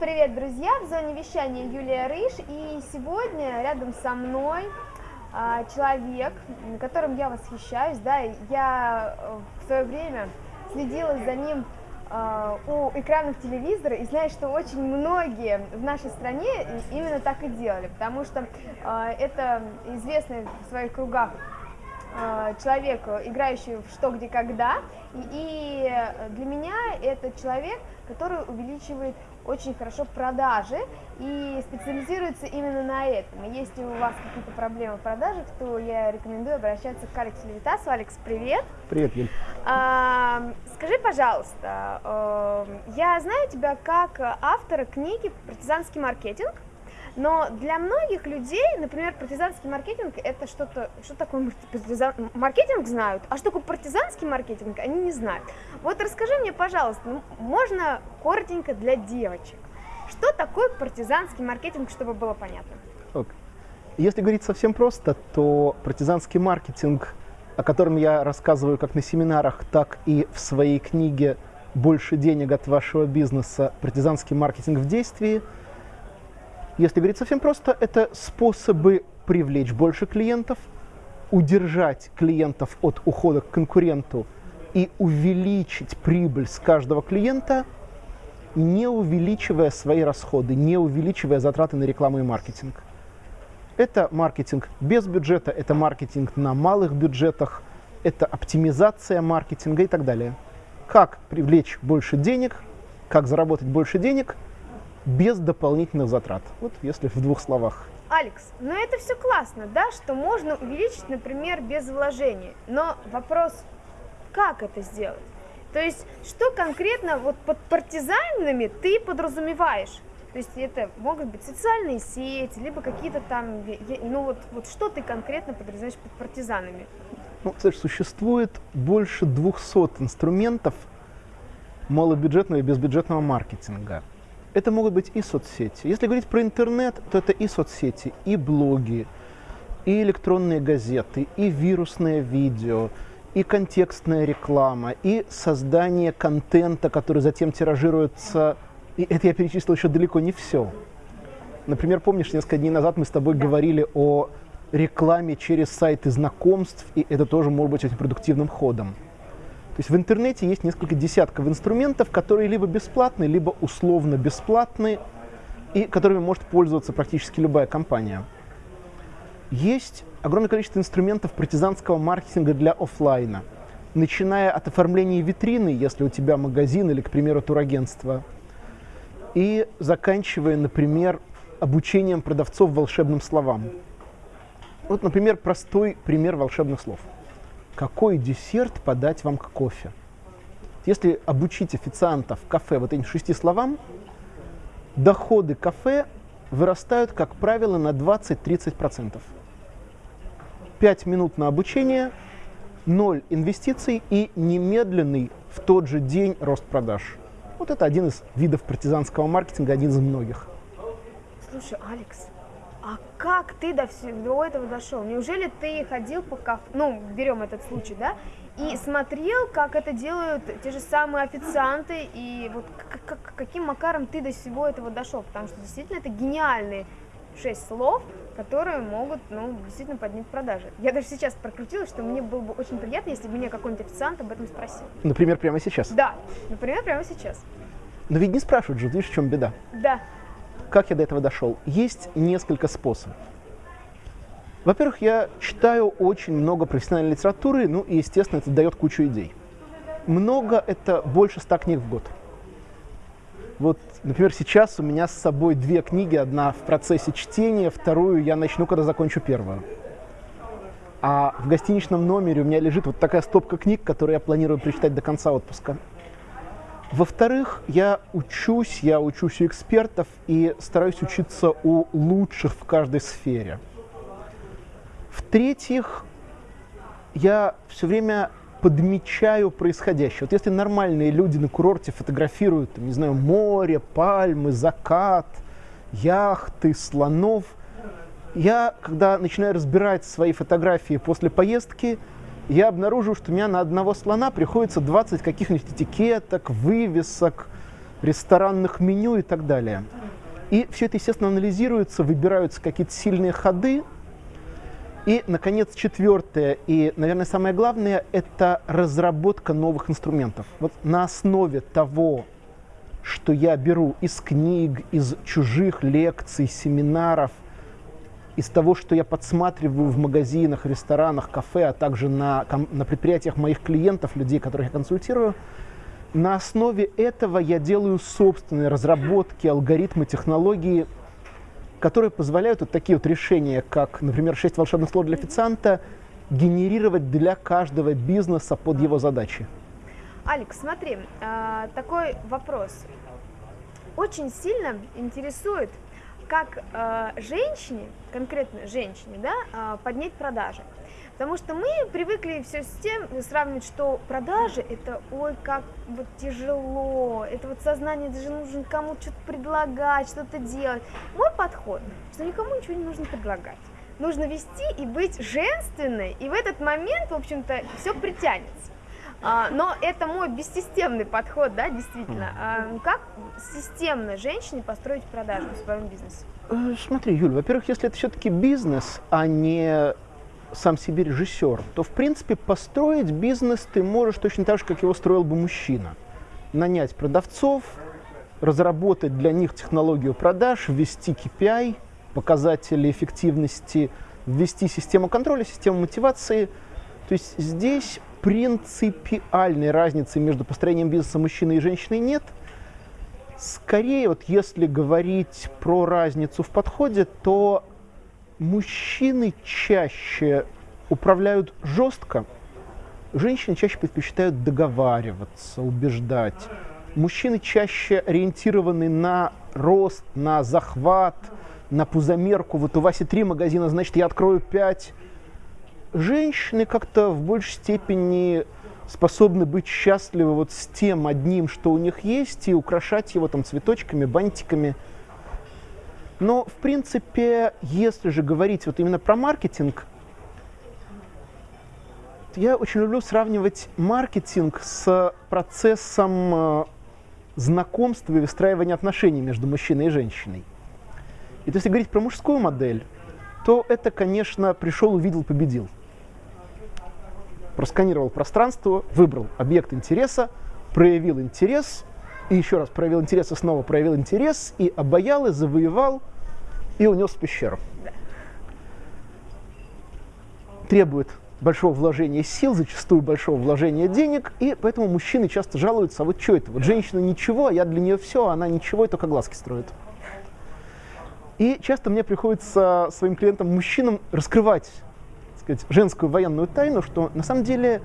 Привет, друзья! В зоне вещания Юлия Рыж. И сегодня рядом со мной а, человек, которым я восхищаюсь. Да, я э, в свое время следила за ним а, у экранов телевизора и знаю, что очень многие в нашей стране именно так и делали, потому что а, это известный в своих кругах а, человек, играющий в «Что, где, когда», и для меня это человек, который увеличивает очень хорошо продажи и специализируется именно на этом. Если у вас какие-то проблемы в продажах, то я рекомендую обращаться к Алексу Левитасу. Алекс, привет! Привет, Юль! А, скажи, пожалуйста, э, я знаю тебя как автора книги «Партизанский маркетинг», но для многих людей, например, партизанский маркетинг это что-то, что такое партизан, маркетинг знают, а что такое партизанский маркетинг они не знают. Вот расскажи мне, пожалуйста, можно коротенько для девочек, что такое партизанский маркетинг, чтобы было понятно? Okay. Если говорить совсем просто, то партизанский маркетинг, о котором я рассказываю как на семинарах, так и в своей книге «Больше денег от вашего бизнеса. Партизанский маркетинг в действии», если говорить совсем просто, это способы привлечь больше клиентов, удержать клиентов от ухода к конкуренту и увеличить прибыль с каждого клиента, не увеличивая свои расходы, не увеличивая затраты на рекламу и маркетинг. Это маркетинг без бюджета, это маркетинг на малых бюджетах, это оптимизация маркетинга и так далее. Как привлечь больше денег, как заработать больше денег – без дополнительных затрат. Вот если в двух словах. Алекс, ну это все классно, да, что можно увеличить, например, без вложений. Но вопрос, как это сделать? То есть, что конкретно вот под партизанами ты подразумеваешь? То есть это могут быть социальные сети, либо какие-то там, ну вот, вот что ты конкретно подразумеваешь под партизанами? Ну, слышь, существует больше 200 инструментов малобюджетного и безбюджетного маркетинга. Это могут быть и соцсети. Если говорить про интернет, то это и соцсети, и блоги, и электронные газеты, и вирусное видео, и контекстная реклама, и создание контента, который затем тиражируется. И это я перечислил еще далеко не все. Например, помнишь, несколько дней назад мы с тобой да. говорили о рекламе через сайты знакомств, и это тоже может быть очень продуктивным ходом. Есть в интернете есть несколько десятков инструментов, которые либо бесплатные, либо условно бесплатные, и которыми может пользоваться практически любая компания. Есть огромное количество инструментов партизанского маркетинга для офлайна, начиная от оформления витрины, если у тебя магазин или, к примеру, турагентство, и заканчивая, например, обучением продавцов волшебным словам. Вот, например, простой пример волшебных слов – какой десерт подать вам к кофе. Если обучить официантов кафе вот этим шести словам, доходы кафе вырастают, как правило, на 20-30%. 5 минут на обучение, 0 инвестиций и немедленный в тот же день рост продаж. Вот это один из видов партизанского маркетинга, один из многих. Слушай, Алекс, как ты до всего этого дошел? Неужели ты ходил по кафе, ну, берем этот случай, да, и смотрел, как это делают те же самые официанты, и вот каким макаром ты до всего этого дошел? Потому что действительно это гениальные шесть слов, которые могут, ну, действительно поднять продажи. Я даже сейчас прокрутила, что мне было бы очень приятно, если бы меня какой-нибудь официант об этом спросил. Например, прямо сейчас? Да, например, прямо сейчас. Но ведь не спрашивают же, видишь, в чем беда? Да. Как я до этого дошел? Есть несколько способов. Во-первых, я читаю очень много профессиональной литературы, ну и, естественно, это дает кучу идей. Много – это больше ста книг в год. Вот, например, сейчас у меня с собой две книги, одна в процессе чтения, вторую я начну, когда закончу первую. А в гостиничном номере у меня лежит вот такая стопка книг, которые я планирую прочитать до конца отпуска. Во-вторых, я учусь, я учусь у экспертов и стараюсь учиться у лучших в каждой сфере. В-третьих, я все время подмечаю происходящее. Вот если нормальные люди на курорте фотографируют, не знаю, море, пальмы, закат, яхты, слонов, я, когда начинаю разбирать свои фотографии после поездки, я обнаружил, что у меня на одного слона приходится 20 каких-нибудь этикеток, вывесок, ресторанных меню и так далее. И все это, естественно, анализируется, выбираются какие-то сильные ходы. И, наконец, четвертое и, наверное, самое главное – это разработка новых инструментов. Вот на основе того, что я беру из книг, из чужих лекций, семинаров, из того, что я подсматриваю в магазинах, ресторанах, кафе, а также на, на предприятиях моих клиентов, людей, которых я консультирую, на основе этого я делаю собственные разработки, алгоритмы, технологии, которые позволяют вот такие вот решения, как, например, 6 волшебных слов для официанта, генерировать для каждого бизнеса под его задачи. Алекс, смотри, а, такой вопрос. Очень сильно интересует, как а, женщине, конкретно женщине, да, а, поднять продажи. Потому что мы привыкли все с тем сравнивать, что продажи это ой, как вот тяжело, это вот сознание, это же нужно кому-то что-то предлагать, что-то делать. Мой подход, что никому ничего не нужно предлагать. Нужно вести и быть женственной, и в этот момент, в общем-то, все притянется. А, но это мой бессистемный подход, да, действительно. А, как системно женщине построить продажи в своем бизнесе? Э, смотри, Юль, во-первых, если это все-таки бизнес, а не сам себе режиссер, то, в принципе, построить бизнес ты можешь точно так же, как его строил бы мужчина. Нанять продавцов, разработать для них технологию продаж, ввести KPI, показатели эффективности, ввести систему контроля, систему мотивации. То есть здесь принципиальной разницы между построением бизнеса мужчины и женщины нет. Скорее, вот если говорить про разницу в подходе, то мужчины чаще управляют жестко, женщины чаще предпочитают договариваться, убеждать. Мужчины чаще ориентированы на рост, на захват, на пузомерку. Вот у Васи три магазина, значит, я открою пять. Женщины как-то в большей степени способны быть счастливы вот с тем одним, что у них есть, и украшать его там цветочками, бантиками – но, в принципе, если же говорить вот именно про маркетинг, я очень люблю сравнивать маркетинг с процессом э, знакомства и выстраивания отношений между мужчиной и женщиной. И то, если говорить про мужскую модель, то это, конечно, пришел, увидел, победил. Просканировал пространство, выбрал объект интереса, проявил интерес, и еще раз проявил интерес, и снова проявил интерес, и обаял, и завоевал, и унес в пещеру. Требует большого вложения сил, зачастую большого вложения денег, и поэтому мужчины часто жалуются, а вот что это? Вот женщина ничего, а я для нее все, а она ничего, и только глазки строит. И часто мне приходится своим клиентам-мужчинам раскрывать сказать, женскую военную тайну, что на самом деле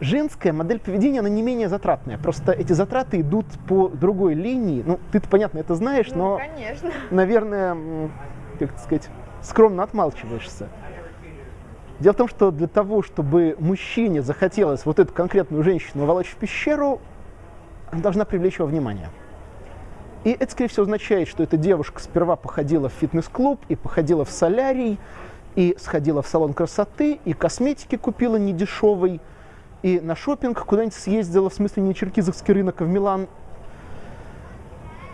женская модель поведения, она не менее затратная. Просто эти затраты идут по другой линии. Ну, ты-то, понятно, это знаешь, ну, но, конечно. наверное, как сказать, скромно отмалчиваешься. Дело в том, что для того, чтобы мужчине захотелось вот эту конкретную женщину волочь в пещеру, она должна привлечь его внимание. И это, скорее всего, означает, что эта девушка сперва походила в фитнес-клуб и походила в солярий, и сходила в салон красоты, и косметики купила недешевой, и на шопинг куда-нибудь съездила, в смысле не Черкизовский рынок, а в Милан.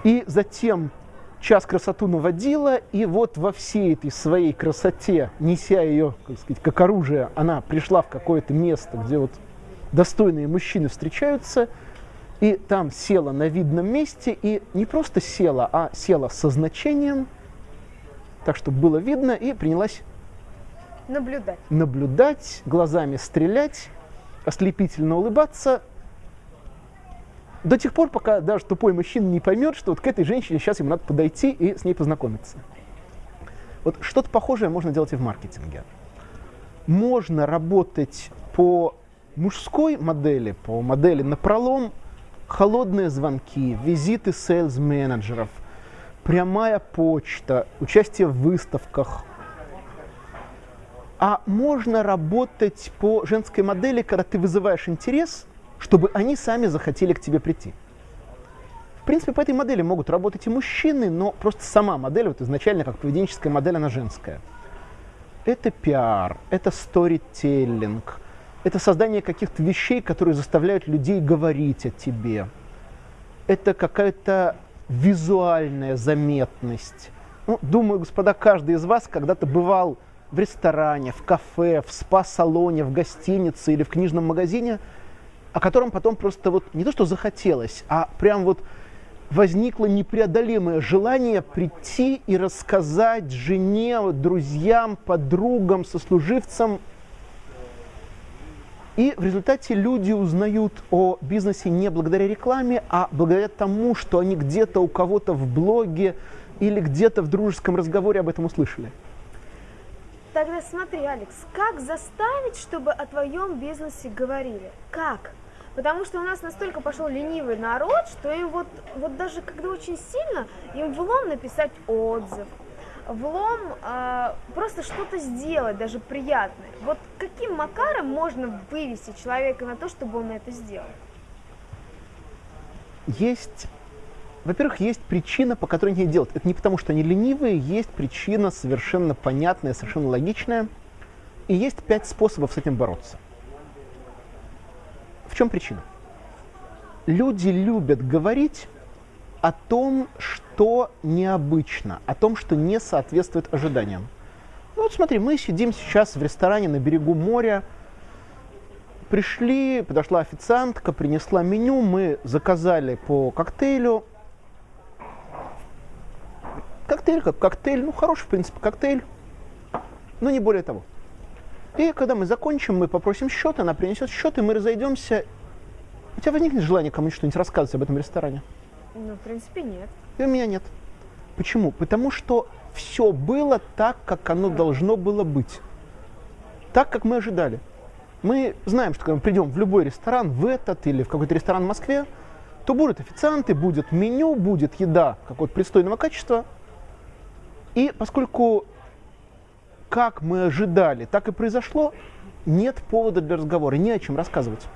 И затем час красоту наводила, и вот во всей этой своей красоте, неся ее, как сказать, как оружие, она пришла в какое-то место, где вот достойные мужчины встречаются, и там села на видном месте, и не просто села, а села со значением, так, чтобы было видно, и принялась наблюдать, наблюдать глазами стрелять, ослепительно улыбаться до тех пор, пока даже тупой мужчина не поймет, что вот к этой женщине сейчас ему надо подойти и с ней познакомиться. Вот что-то похожее можно делать и в маркетинге. Можно работать по мужской модели, по модели на пролом, холодные звонки, визиты сейлс-менеджеров, прямая почта, участие в выставках, а можно работать по женской модели, когда ты вызываешь интерес, чтобы они сами захотели к тебе прийти. В принципе, по этой модели могут работать и мужчины, но просто сама модель, вот изначально как поведенческая модель, она женская. Это пиар, это сторителлинг, это создание каких-то вещей, которые заставляют людей говорить о тебе. это какая-то визуальная заметность. Ну, думаю, господа, каждый из вас когда-то бывал в ресторане, в кафе, в спа-салоне, в гостинице или в книжном магазине, о котором потом просто вот не то что захотелось, а прям вот возникло непреодолимое желание прийти и рассказать жене, друзьям, подругам, сослуживцам. И в результате люди узнают о бизнесе не благодаря рекламе, а благодаря тому, что они где-то у кого-то в блоге или где-то в дружеском разговоре об этом услышали. Тогда смотри, Алекс, как заставить, чтобы о твоем бизнесе говорили? Как? Потому что у нас настолько пошел ленивый народ, что им вот, вот даже когда очень сильно, им влом написать отзыв, влом э, просто что-то сделать, даже приятное. Вот каким макаром можно вывести человека на то, чтобы он это сделал? Есть, во-первых, есть причина, по которой они делают. Это не потому, что они ленивые, есть причина совершенно понятная, совершенно логичная. И есть пять способов с этим бороться. В чем причина? Люди любят говорить о том, что необычно, о том, что не соответствует ожиданиям. Ну вот смотри, мы сидим сейчас в ресторане на берегу моря, пришли, подошла официантка, принесла меню, мы заказали по коктейлю. Коктейль как коктейль, ну хороший в принципе коктейль, но не более того. И когда мы закончим, мы попросим счет, она принесет счет, и мы разойдемся. У тебя возникнет желание кому-нибудь что-нибудь рассказывать об этом ресторане? Ну, в принципе, нет. И у меня нет. Почему? Потому что все было так, как оно должно было быть. Так, как мы ожидали. Мы знаем, что когда мы придем в любой ресторан, в этот или в какой-то ресторан в Москве, то будут официанты, будет меню, будет еда какого-то пристойного качества. И поскольку как мы ожидали, так и произошло, нет повода для разговора, не о чем рассказывать.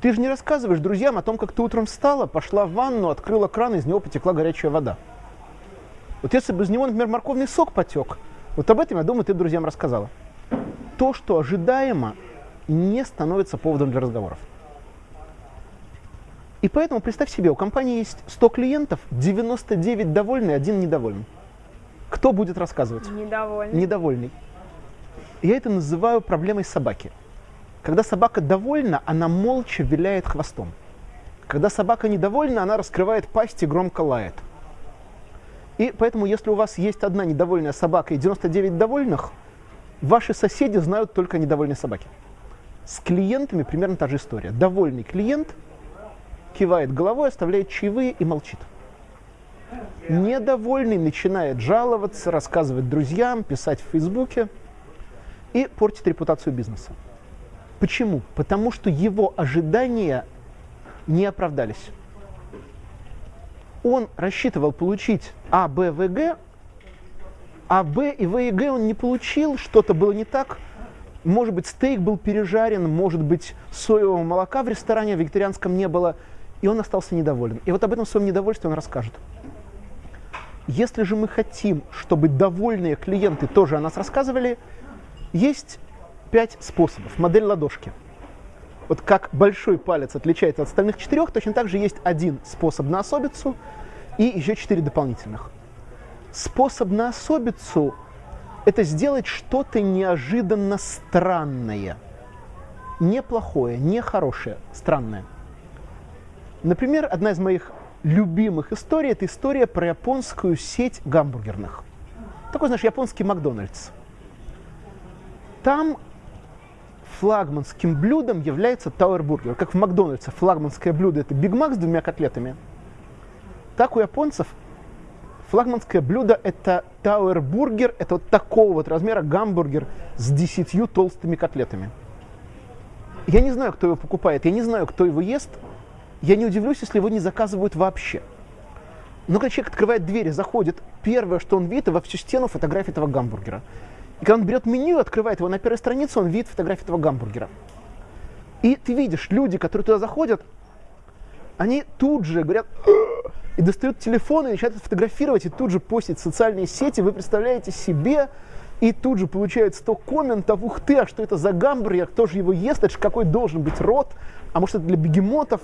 Ты же не рассказываешь друзьям о том, как ты утром встала, пошла в ванну, открыла кран, из него потекла горячая вода. Вот если бы из него, например, морковный сок потек, вот об этом, я думаю, ты друзьям рассказала. То, что ожидаемо, не становится поводом для разговоров. И поэтому представь себе, у компании есть 100 клиентов, 99 довольны, один недоволен. Кто будет рассказывать? Недовольный. Недовольный. Я это называю проблемой собаки. Когда собака довольна, она молча виляет хвостом. Когда собака недовольна, она раскрывает пасть и громко лает. И поэтому, если у вас есть одна недовольная собака и 99 довольных, ваши соседи знают только недовольные собаки. С клиентами примерно та же история. Довольный клиент кивает головой, оставляет чаевые и молчит. Недовольный начинает жаловаться, рассказывать друзьям, писать в Фейсбуке и портит репутацию бизнеса. Почему? Потому что его ожидания не оправдались. Он рассчитывал получить А, Б, В, Г, а Б и В и Г он не получил, что-то было не так. Может быть, стейк был пережарен, может быть, соевого молока в ресторане вегетарианском не было, и он остался недоволен. И вот об этом своем недовольстве он расскажет. Если же мы хотим, чтобы довольные клиенты тоже о нас рассказывали, есть пять способов. Модель ладошки. Вот как большой палец отличается от остальных четырех, точно так же есть один способ на особицу и еще четыре дополнительных. Способ на особицу – это сделать что-то неожиданно странное. Неплохое, нехорошее, странное. Например, одна из моих любимых историй – это история про японскую сеть гамбургерных. Такой, знаешь, японский Макдональдс. Там флагманским блюдом является тауэрбургер. Как в Макдональдсе флагманское блюдо – это Биг Мак с двумя котлетами. Так у японцев флагманское блюдо – это тауэрбургер, это вот такого вот размера гамбургер с десятью толстыми котлетами. Я не знаю, кто его покупает, я не знаю, кто его ест – я не удивлюсь, если его не заказывают вообще. Но когда человек открывает дверь и заходит, первое, что он видит, во всю стену фотография этого гамбургера. И когда он берет меню открывает его на первой странице, он видит фотографию этого гамбургера. И ты видишь, люди, которые туда заходят, они тут же говорят и достают телефон и начинают фотографировать, и тут же постить в социальные сети. Вы представляете себе, и тут же получают 100 комментов, ух ты, а что это за гамбургер, кто же его ест, это же какой должен быть рот, а может это для бегемотов.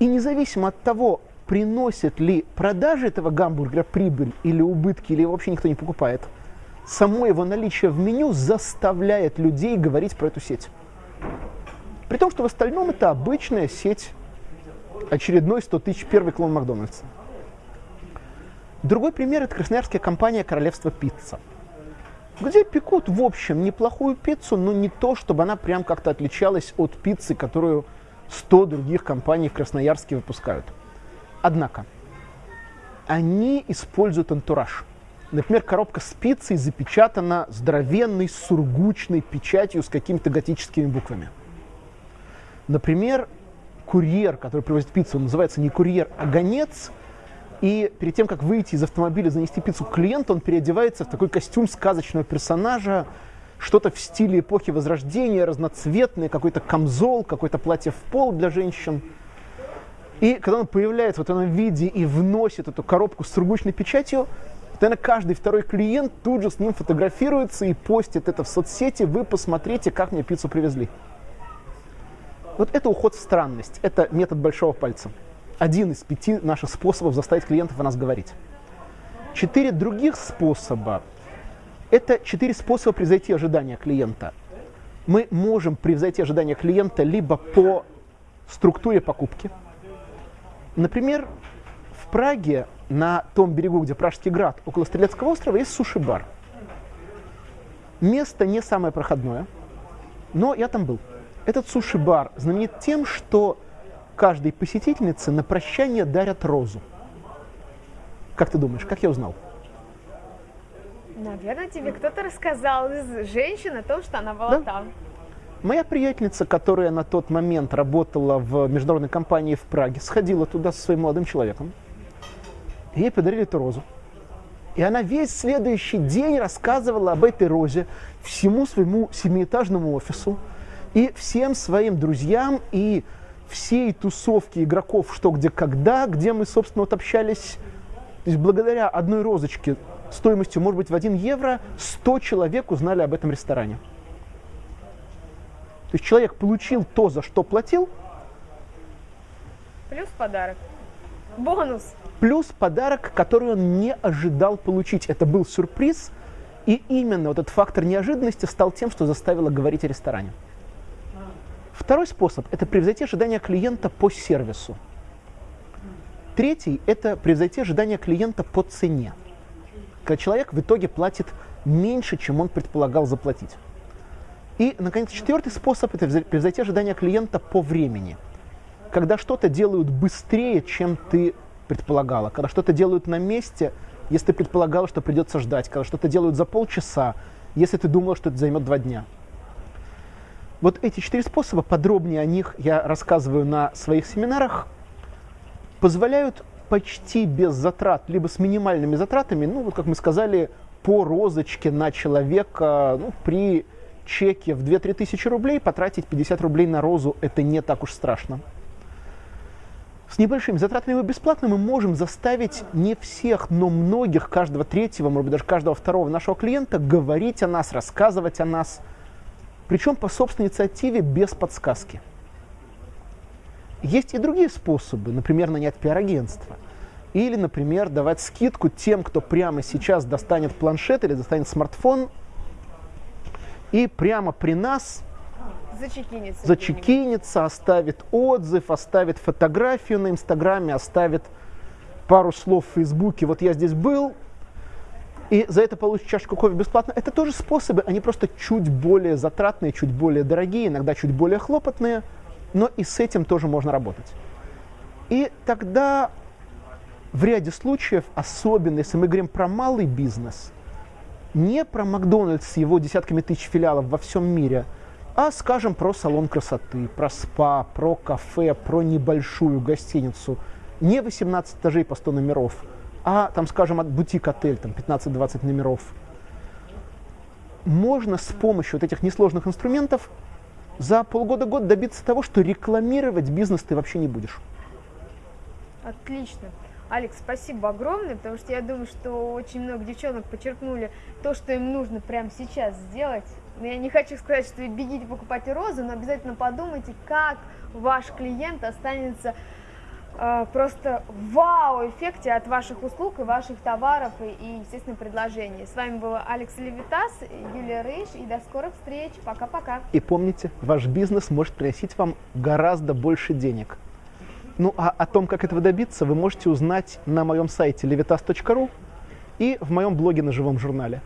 И независимо от того, приносит ли продажи этого гамбургера прибыль или убытки, или его вообще никто не покупает, само его наличие в меню заставляет людей говорить про эту сеть. При том, что в остальном это обычная сеть, очередной 100 тысяч первый клон Макдональдса. Другой пример – это красноярская компания «Королевство пицца», где пекут, в общем, неплохую пиццу, но не то, чтобы она прям как-то отличалась от пиццы, которую 100 других компаний в Красноярске выпускают. Однако, они используют антураж. Например, коробка с пиццей запечатана здоровенной сургучной печатью с какими-то готическими буквами. Например, курьер, который привозит пиццу, он называется не курьер, а гонец. И перед тем, как выйти из автомобиля, занести пиццу клиенту, он переодевается в такой костюм сказочного персонажа, что-то в стиле эпохи Возрождения, разноцветное, какой-то камзол, какое-то платье в пол для женщин. И когда он появляется в этом виде и вносит эту коробку с сургучной печатью, Наверное, каждый второй клиент тут же с ним фотографируется и постит это в соцсети. Вы посмотрите, как мне пиццу привезли. Вот это уход в странность. Это метод большого пальца. Один из пяти наших способов заставить клиентов о нас говорить. Четыре других способа – это четыре способа превзойти ожидания клиента. Мы можем превзойти ожидания клиента либо по структуре покупки. Например, в Праге на том берегу, где Пражский град, около Стрелецкого острова, есть суши-бар. Место не самое проходное, но я там был. Этот суши-бар знаменит тем, что каждой посетительнице на прощание дарят розу. Как ты думаешь, как я узнал? Наверное, тебе кто-то рассказал из женщин о том, что она была да? там. Моя приятельница, которая на тот момент работала в международной компании в Праге, сходила туда со своим молодым человеком. Ей подарили эту розу. И она весь следующий день рассказывала об этой розе всему своему семиэтажному офису и всем своим друзьям и всей тусовке игроков «Что, где, когда», где мы, собственно, вот общались. То есть благодаря одной розочке стоимостью, может быть, в 1 евро 100 человек узнали об этом ресторане. То есть человек получил то, за что платил. Плюс подарок. Бонус плюс подарок, который он не ожидал получить. Это был сюрприз, и именно вот этот фактор неожиданности стал тем, что заставило говорить о ресторане. Второй способ – это превзойти ожидания клиента по сервису. Третий – это превзойти ожидания клиента по цене. Когда человек в итоге платит меньше, чем он предполагал заплатить. И, наконец, четвертый способ – это превзойти ожидания клиента по времени. Когда что-то делают быстрее, чем ты предполагала, когда что-то делают на месте, если ты предполагала, что придется ждать, когда что-то делают за полчаса, если ты думала, что это займет два дня. Вот эти четыре способа, подробнее о них я рассказываю на своих семинарах, позволяют почти без затрат, либо с минимальными затратами, ну вот как мы сказали, по розочке на человека, ну, при чеке в 2-3 тысячи рублей потратить 50 рублей на розу, это не так уж страшно с небольшими затратами бесплатно мы можем заставить не всех, но многих, каждого третьего, может быть, даже каждого второго нашего клиента говорить о нас, рассказывать о нас, причем по собственной инициативе, без подсказки. Есть и другие способы, например, нанять пиар-агентство. Или, например, давать скидку тем, кто прямо сейчас достанет планшет или достанет смартфон и прямо при нас Зачекинится. Зачекинится, оставит отзыв, оставит фотографию на Инстаграме, оставит пару слов в Фейсбуке. Вот я здесь был, и за это получит чашку кофе бесплатно. Это тоже способы, они просто чуть более затратные, чуть более дорогие, иногда чуть более хлопотные, но и с этим тоже можно работать. И тогда в ряде случаев, особенно если мы говорим про малый бизнес, не про Макдональдс с его десятками тысяч филиалов во всем мире – а скажем про салон красоты, про спа, про кафе, про небольшую гостиницу. Не 18 этажей по 100 номеров, а там, скажем, от бутик-отель, там 15-20 номеров. Можно с помощью вот этих несложных инструментов за полгода-год добиться того, что рекламировать бизнес ты вообще не будешь. Отлично. Алекс, спасибо огромное, потому что я думаю, что очень много девчонок подчеркнули то, что им нужно прямо сейчас сделать. Я не хочу сказать, что бегите покупайте розы, но обязательно подумайте, как ваш клиент останется э, просто вау-эффекте от ваших услуг и ваших товаров и, естественно, предложений. С вами была Алекс Левитас, Юлия Рыж, и до скорых встреч. Пока-пока. И помните, ваш бизнес может приносить вам гораздо больше денег. Ну а о том, как этого добиться, вы можете узнать на моем сайте levitas.ru и в моем блоге на живом журнале.